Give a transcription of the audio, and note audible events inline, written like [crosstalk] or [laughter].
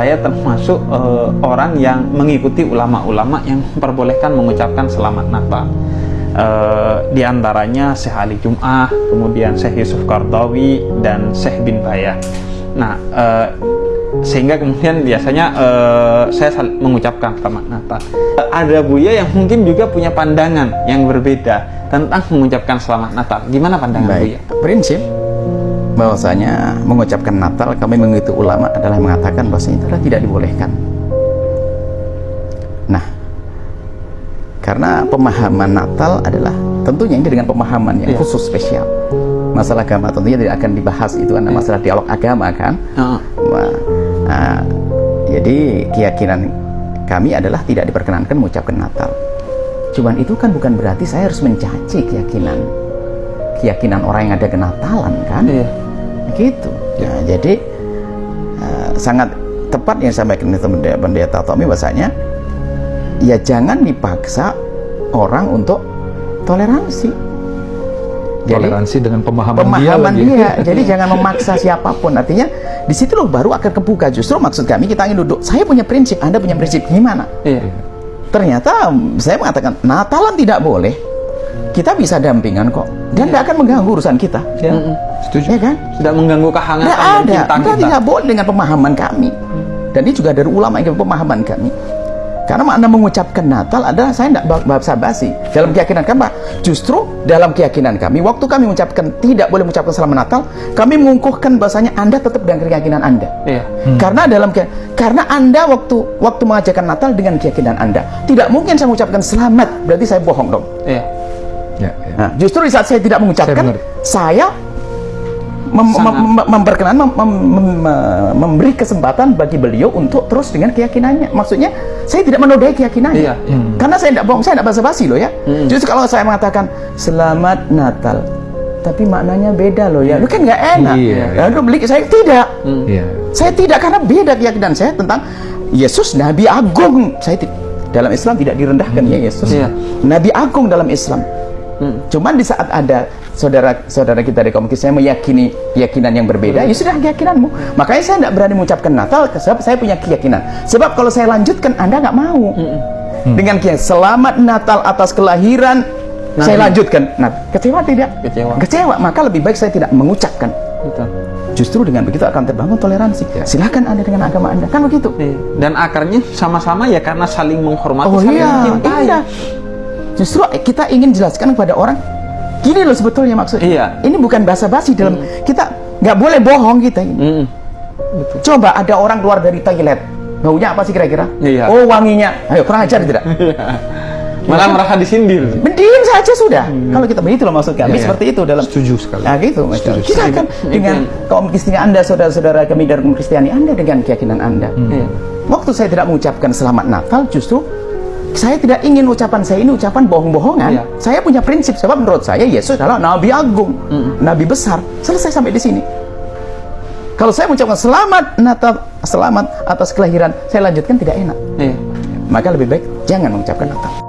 Saya termasuk uh, orang yang mengikuti ulama-ulama yang memperbolehkan mengucapkan selamat Natal. Uh, di antaranya Syekh Ali Jum'ah, kemudian Syekh Yusuf Qardawi, dan Syekh bin Bayah. Nah, uh, sehingga kemudian biasanya uh, saya mengucapkan selamat Natal. Uh, ada Buya yang mungkin juga punya pandangan yang berbeda tentang mengucapkan selamat Natal. Gimana pandangan Baik. Buya? Prinsip bahwasanya mengucapkan Natal kami mengikuti ulama adalah mengatakan bahwasanya itu adalah tidak dibolehkan. Nah, karena pemahaman Natal adalah tentunya ini dengan pemahaman yang yeah. khusus spesial. Masalah agama tentunya tidak akan dibahas itu karena yeah. masalah dialog agama kan. Uh. Nah, nah, jadi keyakinan kami adalah tidak diperkenankan mengucapkan Natal. Cuman itu kan bukan berarti saya harus mencaci keyakinan keyakinan orang yang ada kenatalan kan. Yeah gitu. Ya jadi uh, sangat tepat yang sampaikan itu pendeta Tommy bahasanya ya jangan dipaksa orang untuk toleransi. Jadi, toleransi dengan pemahaman, pemahaman dia, dia. jadi jangan memaksa siapa pun. Artinya di situ loh baru akan kebuka. Justru maksud kami kita ingin duduk saya punya prinsip anda punya prinsip gimana? Iya. ternyata saya mengatakan Natalan tidak boleh kita bisa dampingan kok. Dan tidak ya. akan mengganggu urusan kita. Ya. setuju. Ya kan? Tidak mengganggu kehangatan tidak ada. kita tidak boleh dengan pemahaman kami. Dan ini juga dari ulama yang pemahaman kami. Karena makna mengucapkan Natal adalah saya tidak basa basi dalam keyakinan kami justru dalam keyakinan kami waktu kami mengucapkan tidak boleh mengucapkan selamat Natal kami mengukuhkan bahasanya anda tetap dengan keyakinan anda. Iya. hmm. karena dalam karena anda waktu waktu mengajarkan Natal dengan keyakinan anda. Tidak mungkin saya mengucapkan selamat berarti saya bohong dong. Iya Ya, ya. Nah, justru di saat saya tidak mengucapkan, saya, saya mem mem memperkenan mem mem mem memberi kesempatan bagi beliau untuk terus dengan keyakinannya. Maksudnya saya tidak menodai keyakinannya. Iya, iya. Karena saya tidak bohong, saya tidak basa-basi loh ya. Hmm. Justru kalau saya mengatakan selamat Natal, tapi maknanya beda loh ya. Lu kan nggak enak. Iya, iya. Lalu beli saya tidak. Hmm. Iya. Saya tidak karena beda keyakinan saya tentang Yesus Nabi Agung. Saya dalam Islam tidak direndahkan hmm. ya Yesus. Iya. Nabi Agung dalam Islam. Hmm. Cuman di saat ada saudara-saudara kita di kaum Kristen meyakini keyakinan yang berbeda, hmm. ya sudah keyakinanmu. Makanya saya tidak berani mengucapkan Natal, sebab saya punya keyakinan. Sebab kalau saya lanjutkan, Anda nggak mau. Hmm. Hmm. Dengan keyakinan, selamat Natal atas kelahiran, nah, saya lanjutkan. Nah, kecewa tidak? Kecewa. Kecewa, maka lebih baik saya tidak mengucapkan. Betul. Justru dengan begitu akan terbangun toleransi. Ya. Silahkan Anda dengan agama Anda, kan begitu. Iya. Dan akarnya sama-sama ya karena saling menghormati, oh, saling iya, mencintai. Iya. Justru kita ingin jelaskan kepada orang, gini loh sebetulnya maksudnya. Iya. Ini bukan basa-basi dalam hmm. kita nggak boleh bohong kita ini. Hmm. Betul. Coba ada orang keluar dari toilet, baunya apa sih kira-kira? Iya. Oh wanginya, ayo kurang ajar tidak? [laughs] Malah ya, merasa disindir. Mending saja sudah. Hmm. Kalau kita begitu loh maksud kami ya, seperti itu dalam. Setuju sekali. Nah gitu. Setuju. Kita akan dengan kaum Kristen Anda, saudara-saudara kami dari kaum Kristiani Anda dengan keyakinan Anda. Hmm. Waktu saya tidak mengucapkan selamat Natal, justru saya tidak ingin ucapan saya ini ucapan bohong-bohongan. Iya. Saya punya prinsip sebab menurut saya Yesus adalah nabi agung, mm. nabi besar. Selesai sampai di sini. Kalau saya mengucapkan selamat Natal, selamat atas kelahiran, saya lanjutkan tidak enak. Iya. Maka lebih baik jangan mengucapkan Natal.